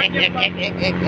एक एक एक एक एक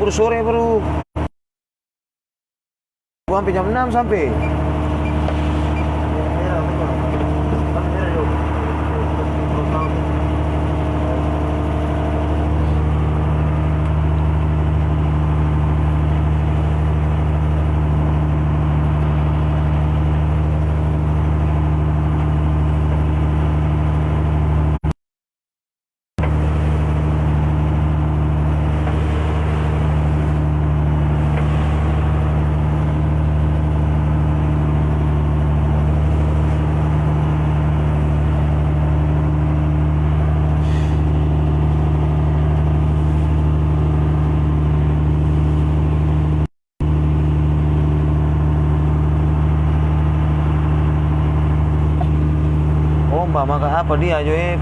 baru sore baru. Gua sampai jam 6 sampai. भी आ जाओ ये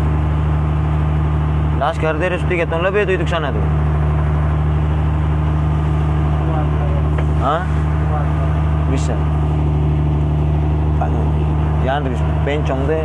लास्ट कर दे रहे कहता हूँ लबे तो ये है तो। हाँ? विश्व ध्यान रख पेन चौंक दे।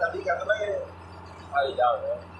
那你讲的没太一样了。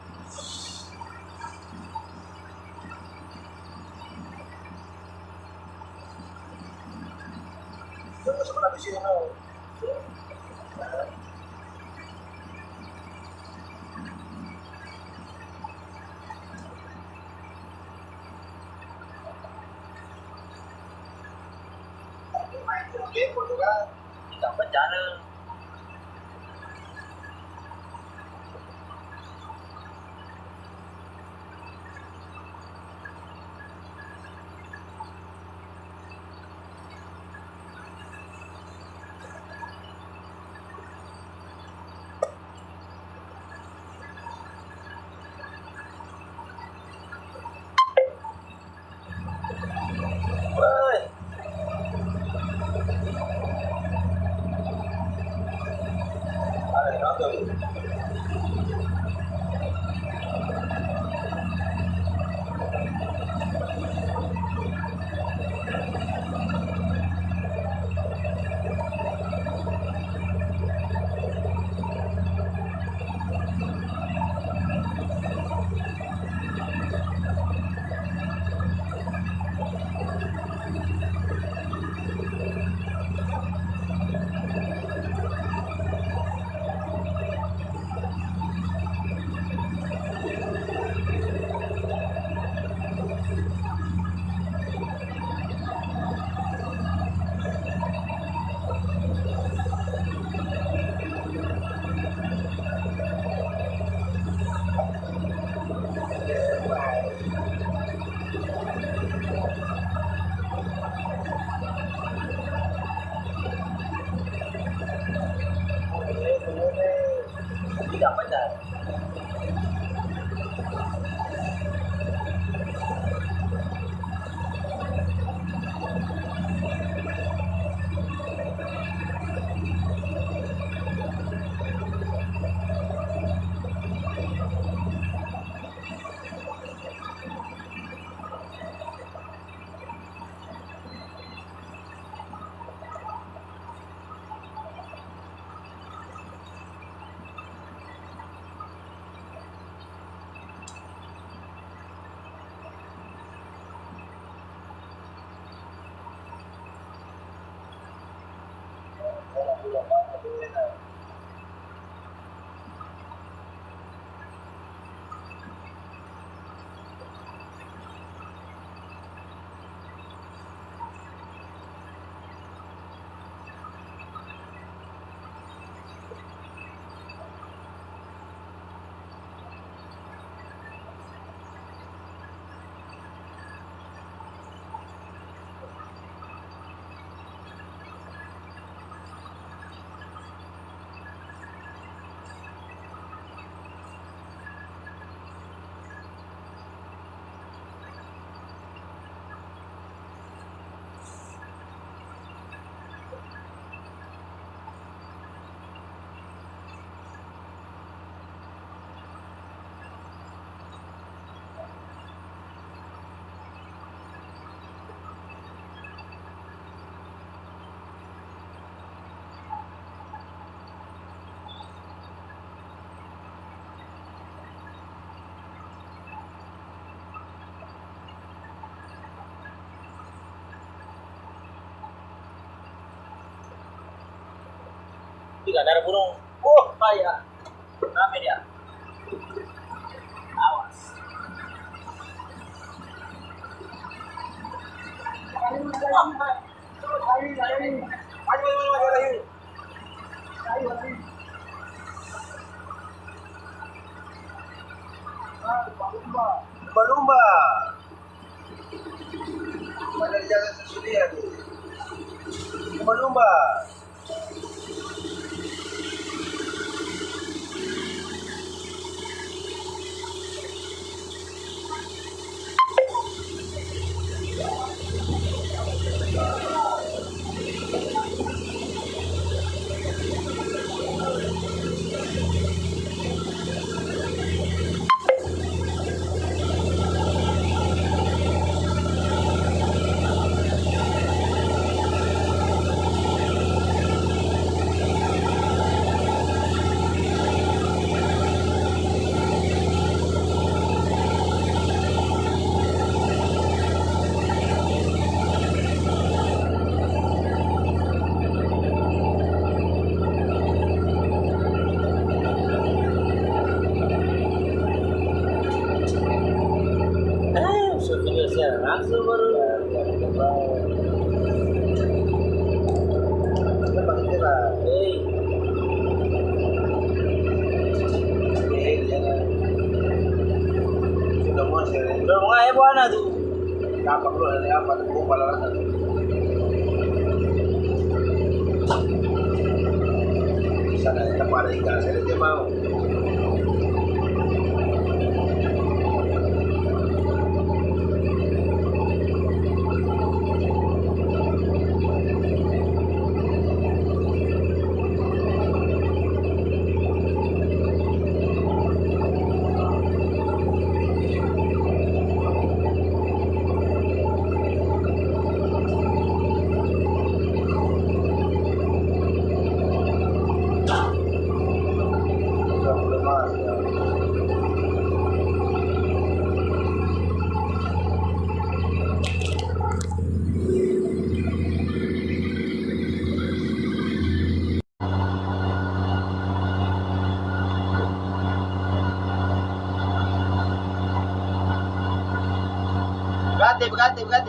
你干嘛呢？Tiga darah burung. Oh, payah. Ramai dia. Awas. Oh, brate, brate, brate.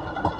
you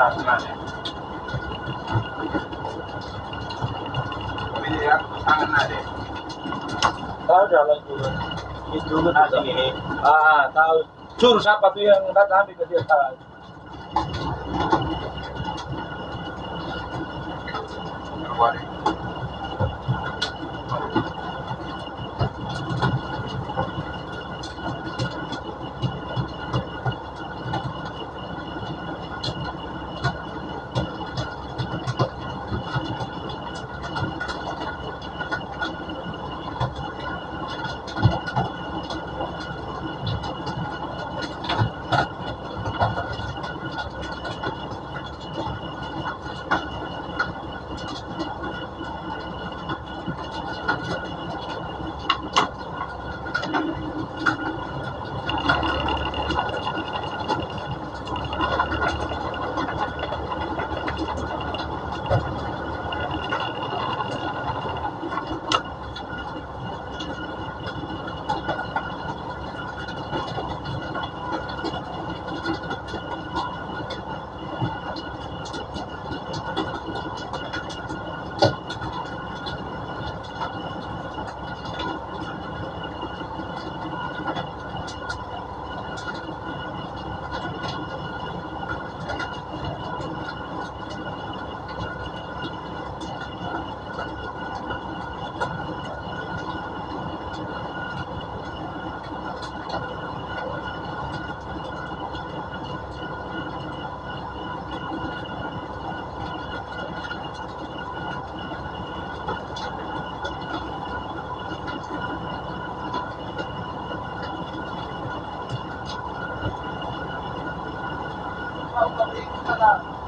Tangan Ini ya, tangan ada. Tahu jalan juga. Itu juga ah, nih. Ah, tahu. Cur siapa tuh yang datang ambil ke dia tahu. Keluar. いただいたら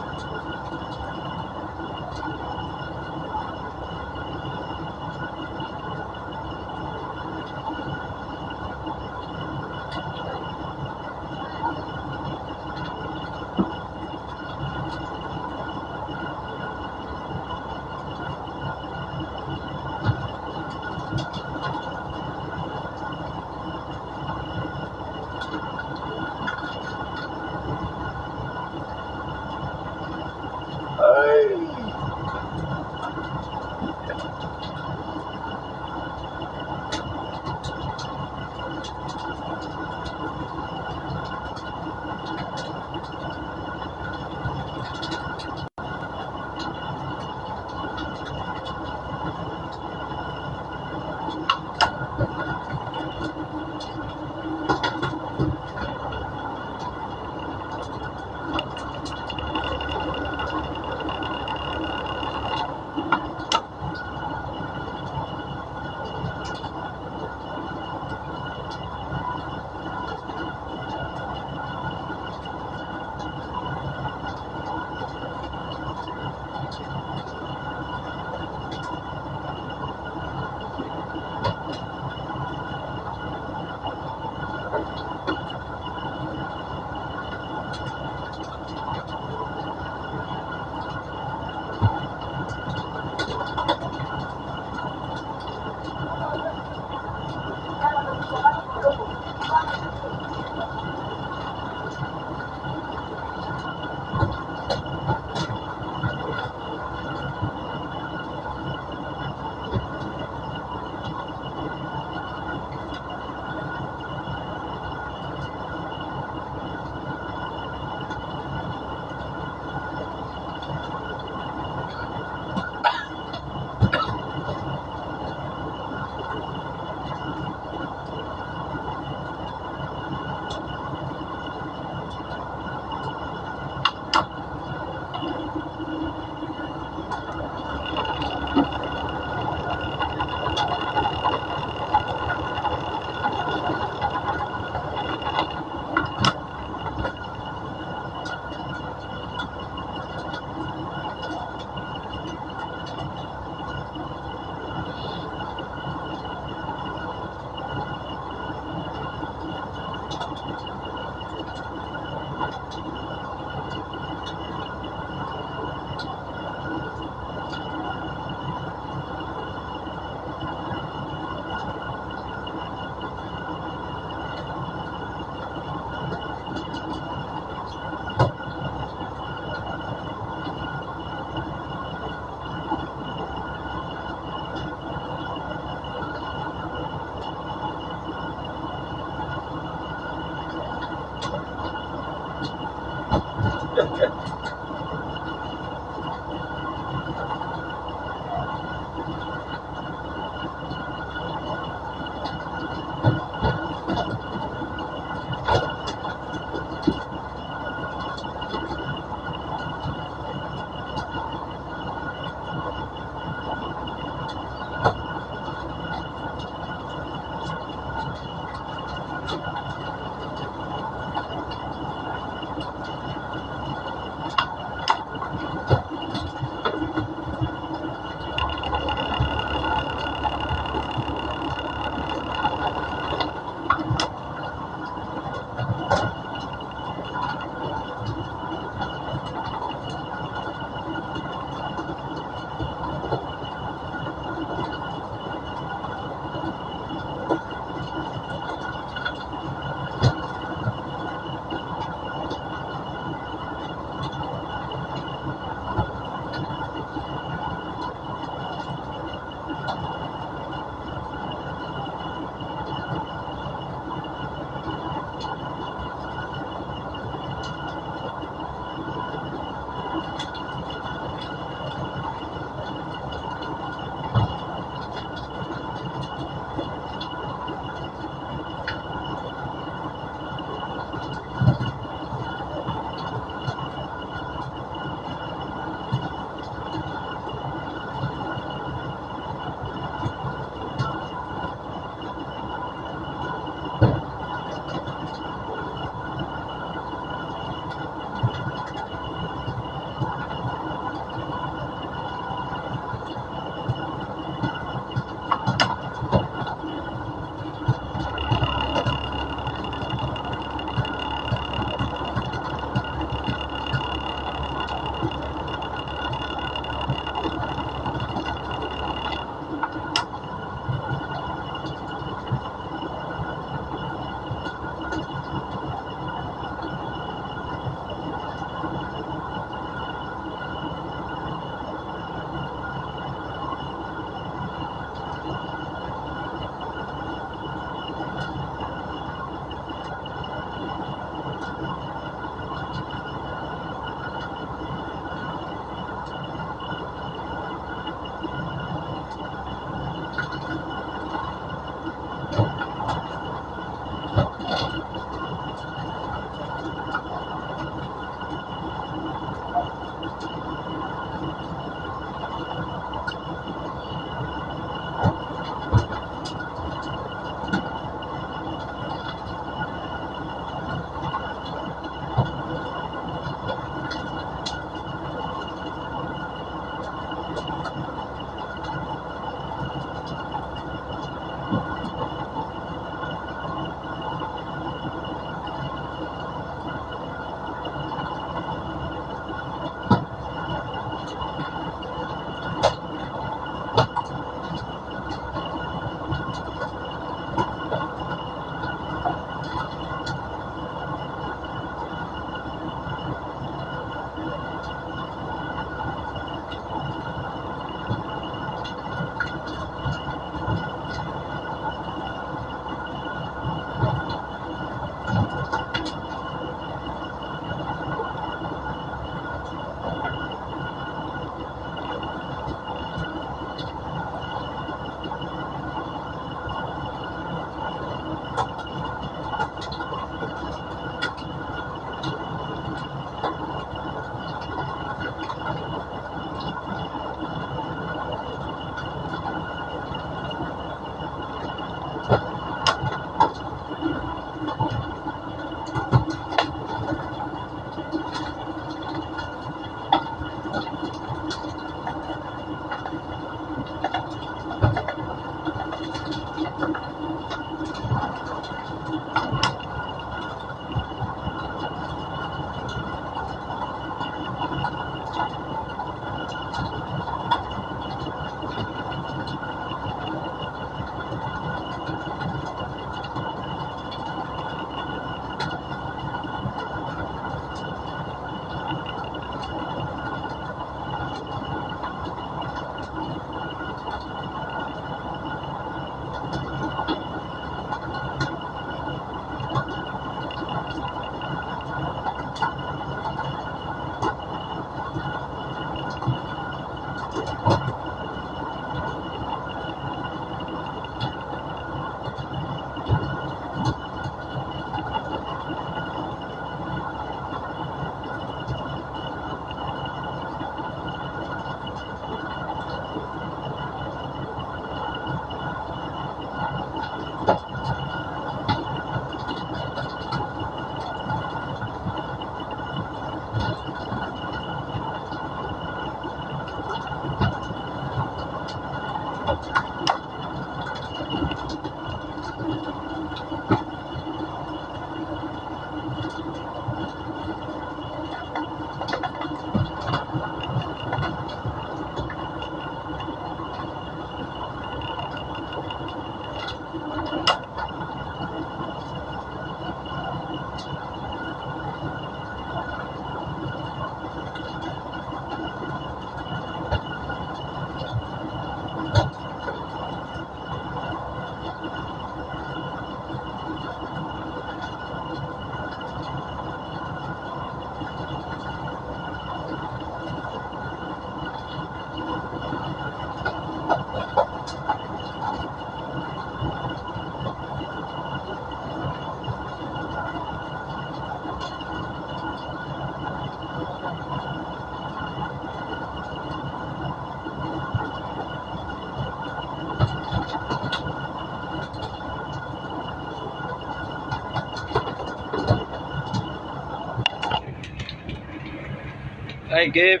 I give.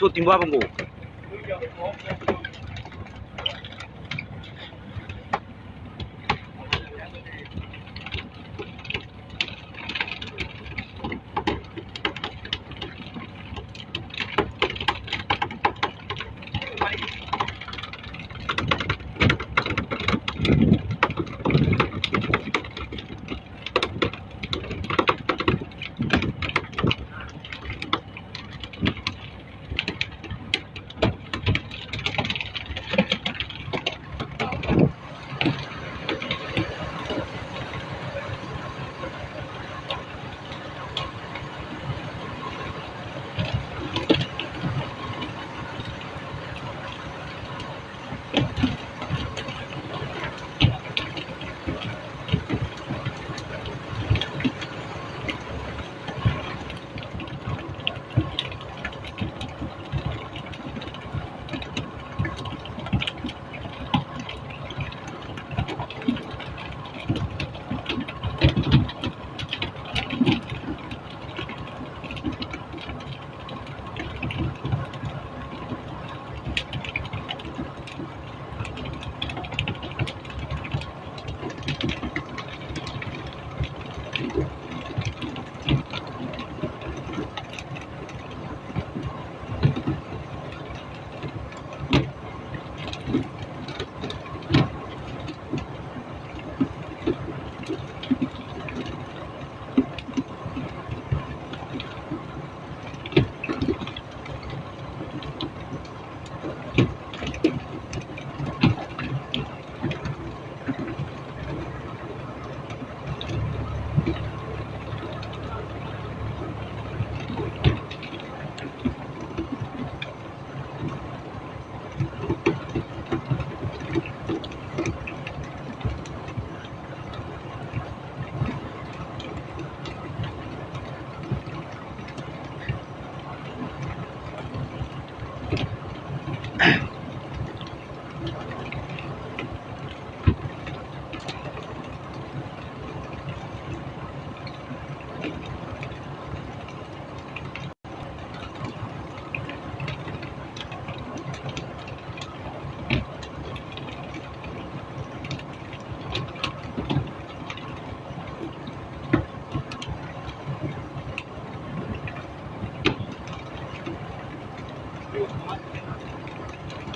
Chuột.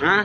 হ্যাঁ